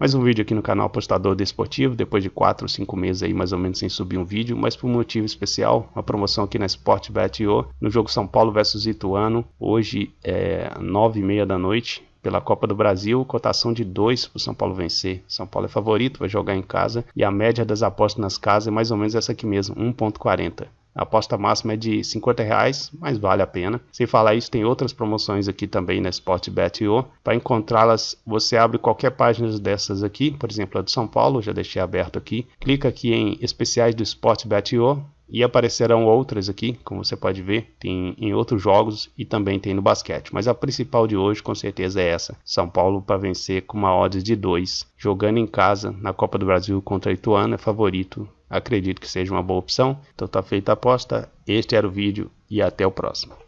Mais um vídeo aqui no canal Apostador Desportivo, depois de 4 ou 5 meses aí mais ou menos sem subir um vídeo, mas por um motivo especial, uma promoção aqui na Sportbet.io, no jogo São Paulo versus Ituano, hoje é 9 e meia da noite, pela Copa do Brasil, cotação de 2 para o São Paulo vencer. São Paulo é favorito, vai jogar em casa e a média das apostas nas casas é mais ou menos essa aqui mesmo, 1.40. A aposta máxima é de 50 reais, mas vale a pena. Sem falar isso, tem outras promoções aqui também na Sportbet.io. Para encontrá-las, você abre qualquer página dessas aqui, por exemplo, a do São Paulo, já deixei aberto aqui. Clica aqui em especiais do Sportbet.io e aparecerão outras aqui, como você pode ver, tem em outros jogos e também tem no basquete. Mas a principal de hoje com certeza é essa. São Paulo para vencer com uma odds de 2, jogando em casa na Copa do Brasil contra Ituano, é favorito. Acredito que seja uma boa opção. Então tá feita a aposta. Este era o vídeo e até o próximo.